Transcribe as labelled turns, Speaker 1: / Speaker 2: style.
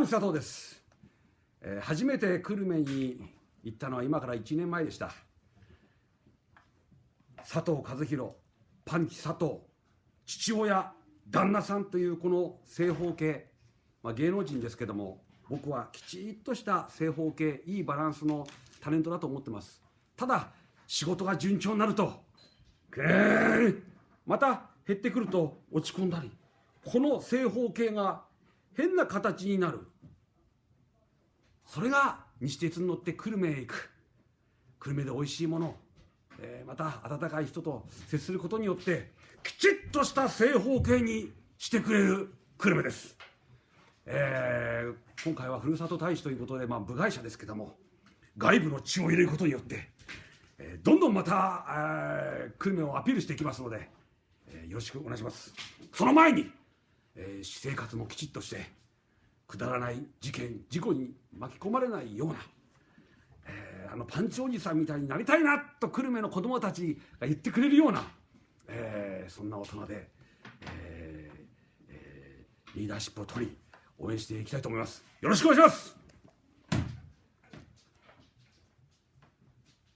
Speaker 1: パンチ佐藤です、えー初めて久留米に行ったのは今から1年前でした。佐藤和弘パンチ佐藤父親旦那さんというこの正方形、まあ、芸能人ですけども僕はきちっとした正方形いいバランスのタレントだと思ってます。ただ仕事が順調になるとぐーまた減ってくると落ち込んだりこの正方形が変な形になる。それが西鉄に乗って久留米へ行く。久留米で美味しいもの、えーまた温かい人と接することによってきちっとした正方形にしてくれる久留米です、えー今回はふるさと大使ということで、まあ、部外者ですけども外部の血を入れることによって、えーどんどんまた、えー久留米をアピールしていきますので、えーよろしくお願いします。その前に、えー私生活もきちっとしてくだらない事件事故に巻き込まれないような、えーあのパンチおじさんみたいになりたいなと久留米の子供たちが言ってくれるような、えーそんな大人で、えーえーリーダーシップを取り応援していきたいと思います。よろしくお願いします。